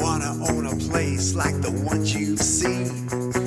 Wanna own a place like the ones you've seen.